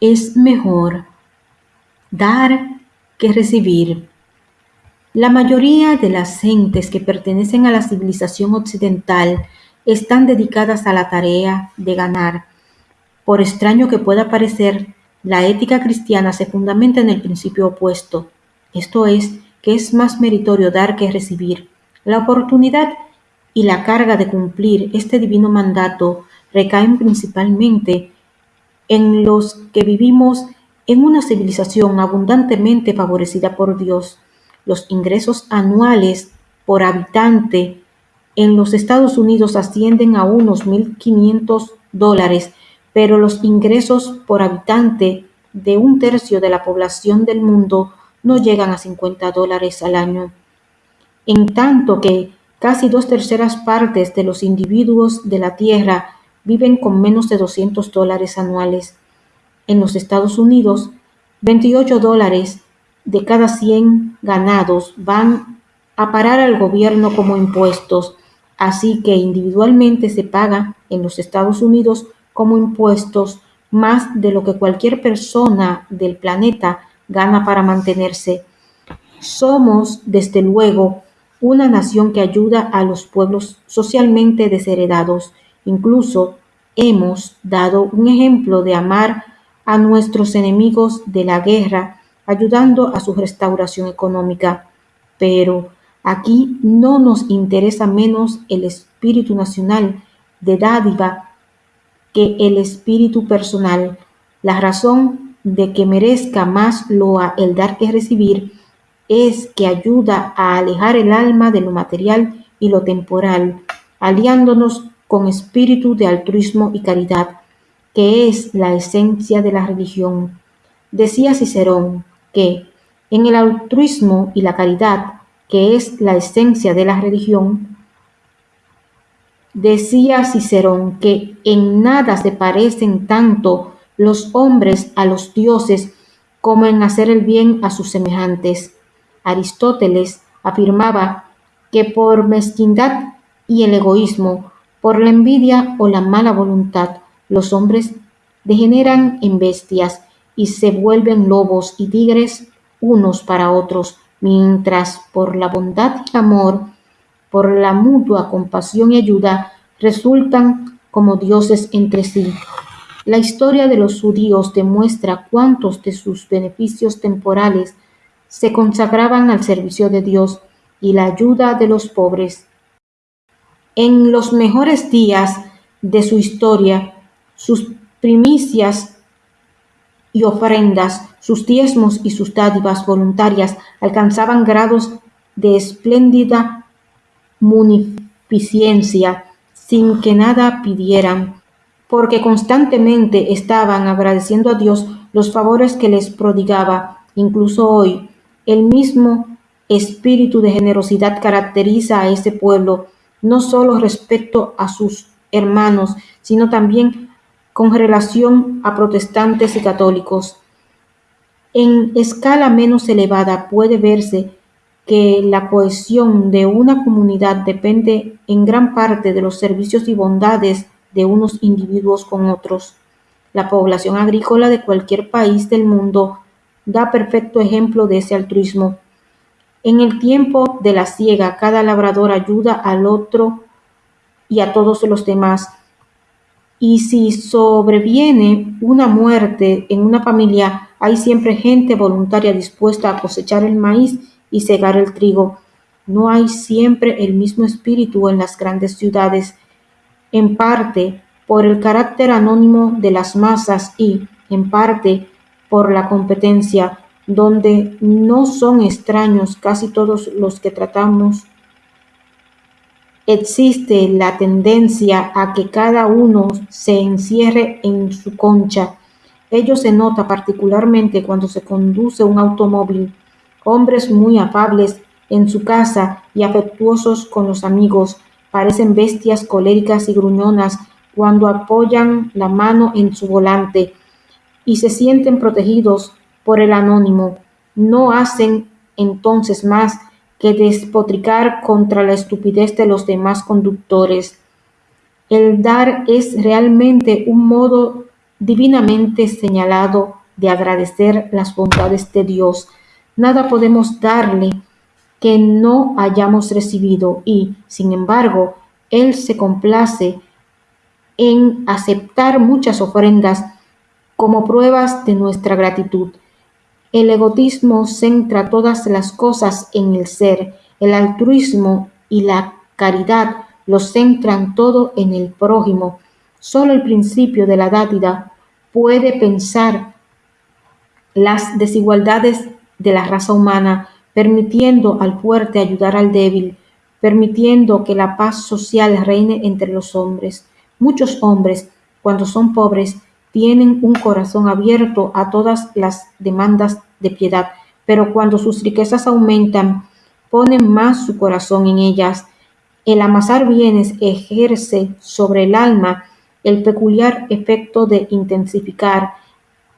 Es mejor dar que recibir. La mayoría de las gentes que pertenecen a la civilización occidental están dedicadas a la tarea de ganar. Por extraño que pueda parecer, la ética cristiana se fundamenta en el principio opuesto, esto es, que es más meritorio dar que recibir. La oportunidad y la carga de cumplir este divino mandato recaen principalmente en los que vivimos en una civilización abundantemente favorecida por Dios. Los ingresos anuales por habitante en los Estados Unidos ascienden a unos 1.500 dólares, pero los ingresos por habitante de un tercio de la población del mundo no llegan a 50 dólares al año. En tanto que casi dos terceras partes de los individuos de la Tierra viven con menos de 200 dólares anuales. En los Estados Unidos, 28 dólares de cada 100 ganados van a parar al gobierno como impuestos, así que individualmente se paga en los Estados Unidos como impuestos más de lo que cualquier persona del planeta gana para mantenerse. Somos, desde luego, una nación que ayuda a los pueblos socialmente desheredados. Incluso hemos dado un ejemplo de amar a nuestros enemigos de la guerra, ayudando a su restauración económica. Pero aquí no nos interesa menos el espíritu nacional de dádiva que el espíritu personal. La razón de que merezca más loa el dar que recibir es que ayuda a alejar el alma de lo material y lo temporal, aliándonos con espíritu de altruismo y caridad, que es la esencia de la religión. Decía Cicerón que en el altruismo y la caridad, que es la esencia de la religión, decía Cicerón que en nada se parecen tanto los hombres a los dioses como en hacer el bien a sus semejantes. Aristóteles afirmaba que por mezquindad y el egoísmo, por la envidia o la mala voluntad, los hombres degeneran en bestias y se vuelven lobos y tigres unos para otros, mientras por la bondad y amor, por la mutua compasión y ayuda, resultan como dioses entre sí. La historia de los judíos demuestra cuántos de sus beneficios temporales se consagraban al servicio de Dios y la ayuda de los pobres. En los mejores días de su historia, sus primicias y ofrendas, sus diezmos y sus dádivas voluntarias alcanzaban grados de espléndida munificencia sin que nada pidieran, porque constantemente estaban agradeciendo a Dios los favores que les prodigaba. Incluso hoy, el mismo espíritu de generosidad caracteriza a ese pueblo, no solo respecto a sus hermanos, sino también con relación a protestantes y católicos. En escala menos elevada puede verse que la cohesión de una comunidad depende en gran parte de los servicios y bondades de unos individuos con otros. La población agrícola de cualquier país del mundo da perfecto ejemplo de ese altruismo. En el tiempo de la siega, cada labrador ayuda al otro y a todos los demás. Y si sobreviene una muerte en una familia, hay siempre gente voluntaria dispuesta a cosechar el maíz y cegar el trigo. No hay siempre el mismo espíritu en las grandes ciudades, en parte por el carácter anónimo de las masas y, en parte, por la competencia, donde no son extraños casi todos los que tratamos. Existe la tendencia a que cada uno se encierre en su concha. Ello se nota particularmente cuando se conduce un automóvil. Hombres muy afables en su casa y afectuosos con los amigos parecen bestias coléricas y gruñonas cuando apoyan la mano en su volante y se sienten protegidos por el anónimo, no hacen entonces más que despotricar contra la estupidez de los demás conductores. El dar es realmente un modo divinamente señalado de agradecer las bondades de Dios. Nada podemos darle que no hayamos recibido y, sin embargo, Él se complace en aceptar muchas ofrendas como pruebas de nuestra gratitud. El egoísmo centra todas las cosas en el ser, el altruismo y la caridad lo centran todo en el prójimo. Solo el principio de la dádiva puede pensar las desigualdades de la raza humana, permitiendo al fuerte ayudar al débil, permitiendo que la paz social reine entre los hombres. Muchos hombres, cuando son pobres, tienen un corazón abierto a todas las demandas de piedad, pero cuando sus riquezas aumentan, ponen más su corazón en ellas. El amasar bienes ejerce sobre el alma el peculiar efecto de intensificar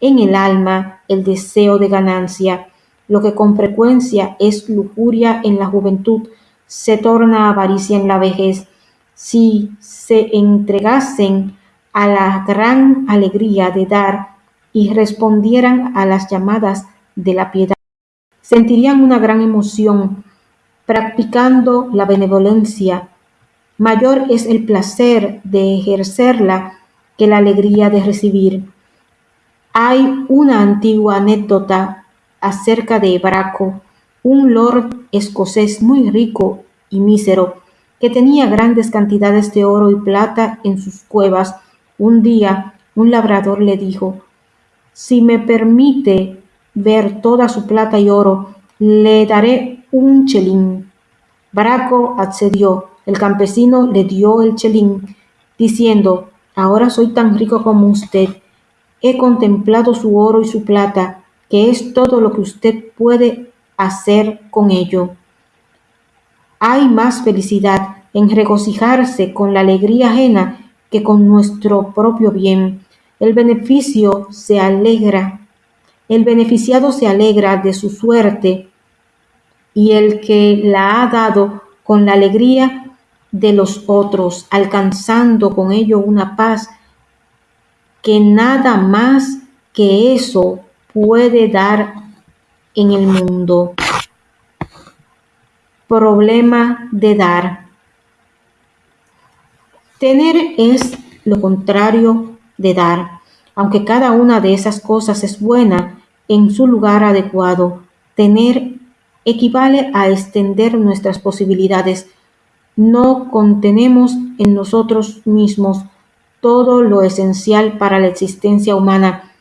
en el alma el deseo de ganancia, lo que con frecuencia es lujuria en la juventud, se torna avaricia en la vejez. Si se entregasen a la gran alegría de dar y respondieran a las llamadas de la piedad, sentirían una gran emoción practicando la benevolencia. Mayor es el placer de ejercerla que la alegría de recibir. Hay una antigua anécdota acerca de Braco, un lord escocés muy rico y mísero, que tenía grandes cantidades de oro y plata en sus cuevas. Un día un labrador le dijo, si me permite ver toda su plata y oro, le daré un chelín. Braco accedió. El campesino le dio el chelín, diciendo, ahora soy tan rico como usted He contemplado su oro y su plata, que es todo lo que usted puede hacer con ello. Hay más felicidad en regocijarse con la alegría ajena que con nuestro propio bien. El beneficio se alegra, el beneficiado se alegra de su suerte y el que la ha dado con la alegría de los otros, alcanzando con ello una paz que nada más que eso puede dar en el mundo. Problema de dar. Tener es lo contrario de dar, aunque cada una de esas cosas es buena en su lugar adecuado. Tener equivale a extender nuestras posibilidades. No contenemos en nosotros mismos todo lo esencial para la existencia humana,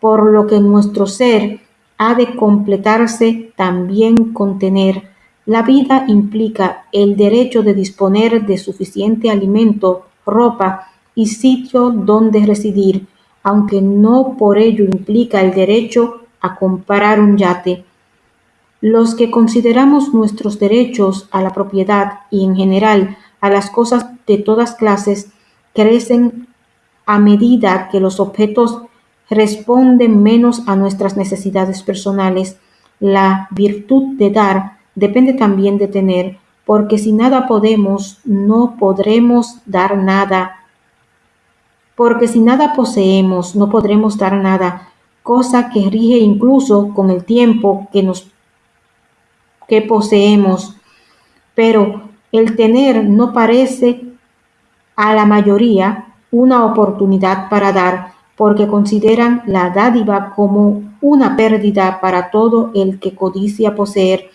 por lo que nuestro ser ha de completarse también con tener. La vida implica el derecho de disponer de suficiente alimento, ropa y sitio donde residir, aunque no por ello implica el derecho a comprar un yate. Los que consideramos nuestros derechos a la propiedad y en general a las cosas de todas clases crecen a medida que los objetos responden menos a nuestras necesidades personales. La virtud de dar depende también de tener, porque si nada podemos, no podremos dar nada. Porque si nada poseemos, no podremos dar nada, cosa que rige incluso con el tiempo que nos que poseemos. Pero el tener no parece a la mayoría una oportunidad para dar, porque consideran la dádiva como una pérdida para todo el que codicia poseer.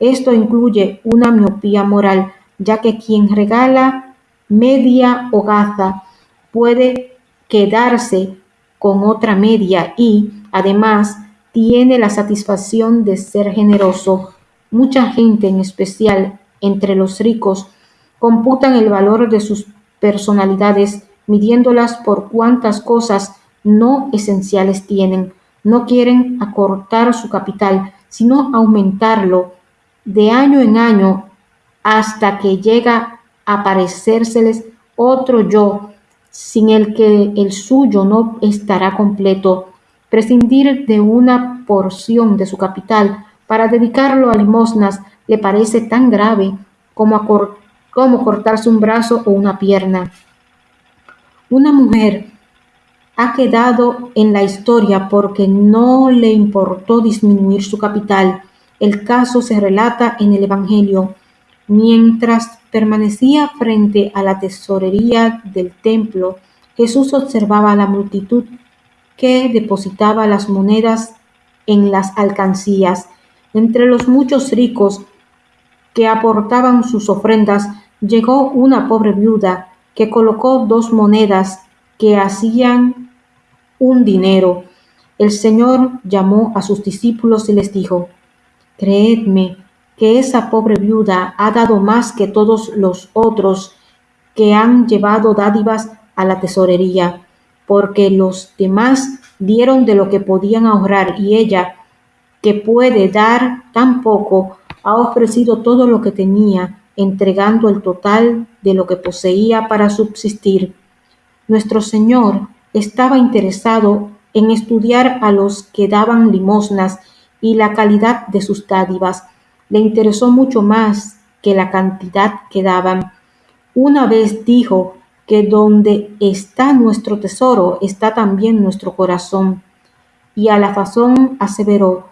Esto incluye una miopía moral, ya que quien regala media hogaza puede quedarse con otra media y, además, tiene la satisfacción de ser generoso. Mucha gente, en especial entre los ricos, computan el valor de sus personalidades midiéndolas por cuántas cosas no esenciales tienen. No quieren acortar su capital, sino aumentarlo de año en año hasta que llega a parecérseles otro yo, sin el que el suyo no estará completo. Prescindir de una porción de su capital para dedicarlo a limosnas le parece tan grave como, como cortarse un brazo o una pierna. Una mujer ha quedado en la historia porque no le importó disminuir su capital. El caso se relata en el Evangelio. Mientras permanecía frente a la tesorería del templo, Jesús observaba a la multitud que depositaba las monedas en las alcancías. Entre los muchos ricos que aportaban sus ofrendas, llegó una pobre viuda que colocó dos monedas que hacían un dinero. El Señor llamó a sus discípulos y les dijo, Creedme que esa pobre viuda ha dado más que todos los otros que han llevado dádivas a la tesorería, porque los demás dieron de lo que podían ahorrar y ella, que puede dar tan poco, ha ofrecido todo lo que tenía, entregando el total de lo que poseía para subsistir. Nuestro Señor estaba interesado en estudiar a los que daban limosnas y la calidad de sus dádivas. Le interesó mucho más que la cantidad que daban. Una vez dijo que donde está nuestro tesoro está también nuestro corazón. Y a la fazón aseveró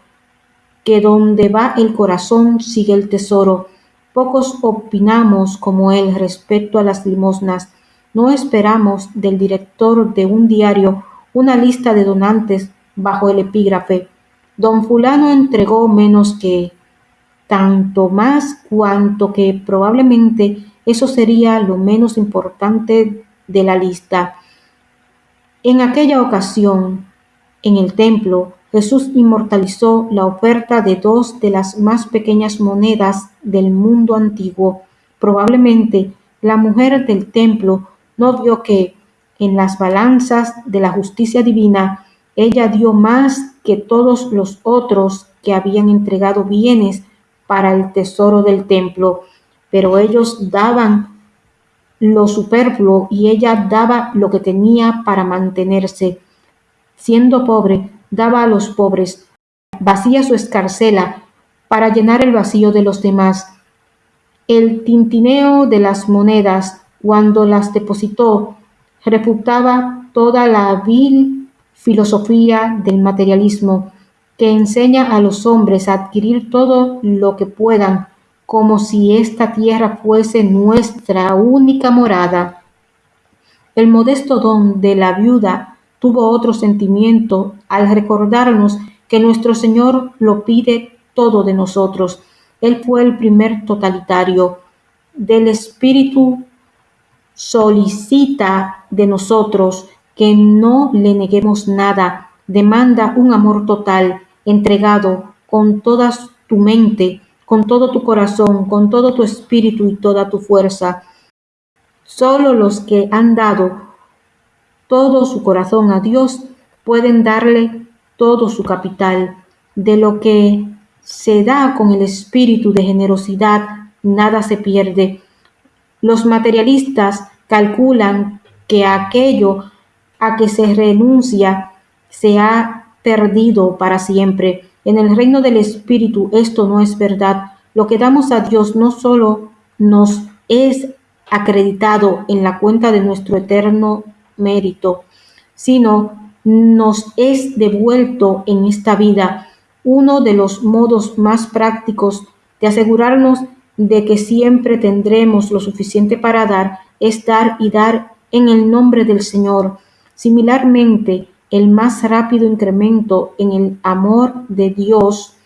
que donde va el corazón sigue el tesoro. Pocos opinamos como él respecto a las limosnas. No esperamos del director de un diario una lista de donantes bajo el epígrafe Don fulano entregó menos que tanto más cuanto que probablemente eso sería lo menos importante de la lista. En aquella ocasión, en el templo, Jesús inmortalizó la oferta de dos de las más pequeñas monedas del mundo antiguo. Probablemente la mujer del templo no vio que en las balanzas de la justicia divina ella dio más que todos los otros que habían entregado bienes para el tesoro del templo, pero ellos daban lo superfluo y ella daba lo que tenía para mantenerse. Siendo pobre, daba a los pobres, vacía su escarcela para llenar el vacío de los demás. El tintineo de las monedas, cuando las depositó, refutaba toda la vil filosofía del materialismo que enseña a los hombres a adquirir todo lo que puedan como si esta tierra fuese nuestra única morada. El modesto don de la viuda tuvo otro sentimiento al recordarnos que nuestro Señor lo pide todo de nosotros. Él fue el primer totalitario. Del Espíritu solicita de nosotros que no le neguemos nada, demanda un amor total, entregado con toda tu mente, con todo tu corazón, con todo tu espíritu y toda tu fuerza. Solo los que han dado todo su corazón a Dios pueden darle todo su capital. De lo que se da con el espíritu de generosidad, nada se pierde. Los materialistas calculan que aquello a que se renuncia se ha perdido para siempre. En el reino del Espíritu esto no es verdad. Lo que damos a Dios no solo nos es acreditado en la cuenta de nuestro eterno mérito, sino nos es devuelto en esta vida. Uno de los modos más prácticos de asegurarnos de que siempre tendremos lo suficiente para dar es dar y dar en el nombre del Señor Similarmente, el más rápido incremento en el amor de Dios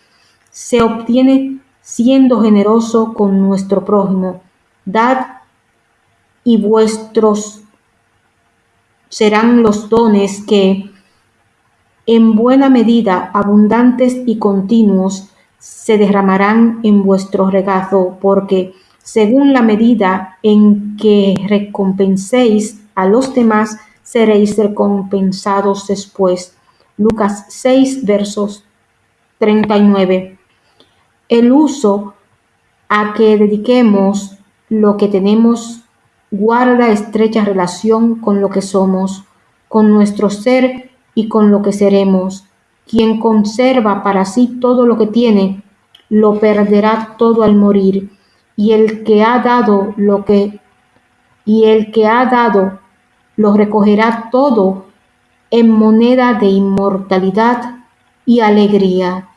se obtiene siendo generoso con nuestro prójimo. Dad y vuestros serán los dones que, en buena medida, abundantes y continuos, se derramarán en vuestro regazo, porque según la medida en que recompenséis a los demás, seréis recompensados después. Lucas 6, versos 39. El uso a que dediquemos lo que tenemos guarda estrecha relación con lo que somos, con nuestro ser y con lo que seremos. Quien conserva para sí todo lo que tiene, lo perderá todo al morir. Y el que ha dado lo que y el que ha dado lo recogerá todo en moneda de inmortalidad y alegría.